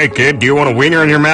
Hey, kid, do you want a wiener in your mouth?